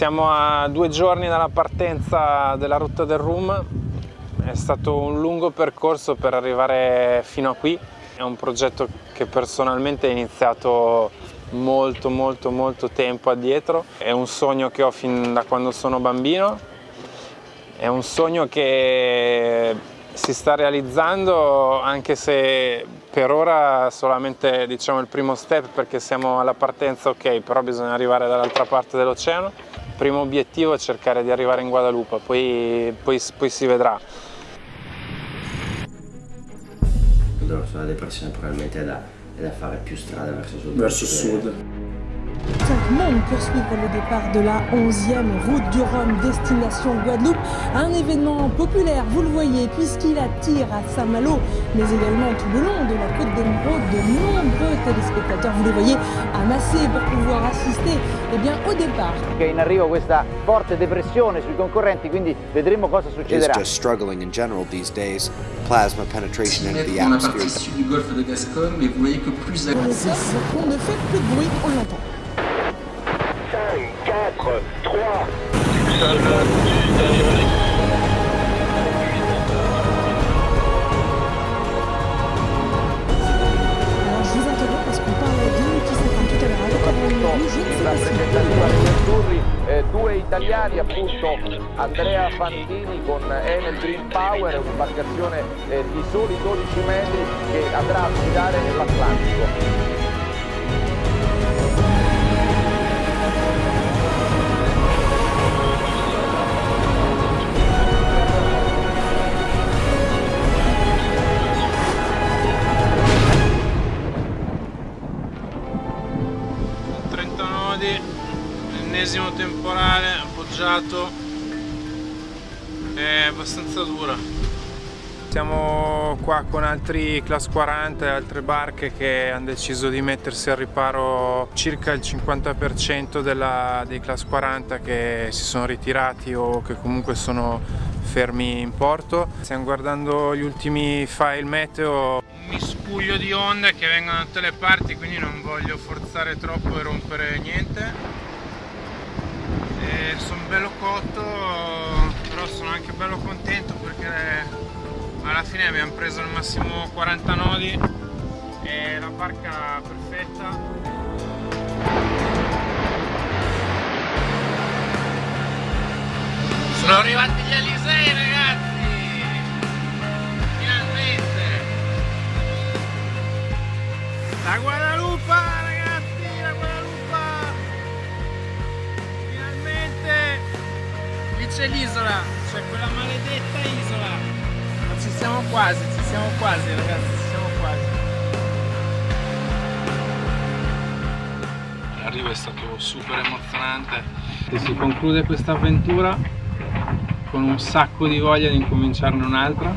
Siamo a due giorni dalla partenza della rotta del Rum, è stato un lungo percorso per arrivare fino a qui, è un progetto che personalmente è iniziato molto molto molto tempo addietro, è un sogno che ho fin da quando sono bambino, è un sogno che si sta realizzando anche se per ora solamente diciamo, il primo step perché siamo alla partenza ok, però bisogna arrivare dall'altra parte dell'oceano primo obiettivo è cercare di arrivare in Guadalupe, poi, poi, poi si vedrà. La depressione probabilmente è da, è da fare più strada verso sud. Verso sud. Cinq membres poursuivre le départ de la 11e route du Rhum destination Guadeloupe. Un événement populaire, vous le voyez, puisqu'il attire à Saint-Malo, mais également tout le long de la de nombreux téléspectateurs, vous les voyez, amassés pour pouvoir assister eh bien, au départ. In arrivo questa forte depressione sui concorrenti, quindi vedremo cosa succederà. Is just struggling in general these days. Plasma penetration into the atmosphere. du golfe de Gascogne, mais vous voyez que plus... On ne fait plus de bruit, on l'entend. 4, 3. Alors italiani appunto Andrea Fantini con Enel Green Power, un'imbarcazione eh, di soli 12 metri che andrà a guidare nell'Atlantico. Ennesimo temporale appoggiato è abbastanza dura. Siamo qua con altri class 40 e altre barche che hanno deciso di mettersi al riparo circa il 50% della, dei class 40 che si sono ritirati o che comunque sono fermi in porto. Stiamo guardando gli ultimi file meteo. Un miscuglio di onde che vengono da tutte le parti quindi non voglio forzare troppo e rompere niente sono bello cotto però sono anche bello contento perché alla fine abbiamo preso al massimo 40 nodi e la barca perfetta. Sono arrivati gli Alisei ragazzi! Finalmente! La Guadalupe c'è l'isola, c'è quella maledetta isola. Ma ci siamo quasi, ci siamo quasi ragazzi, ci siamo quasi. L'arrivo è stato super emozionante e si conclude questa avventura con un sacco di voglia di incominciarne un'altra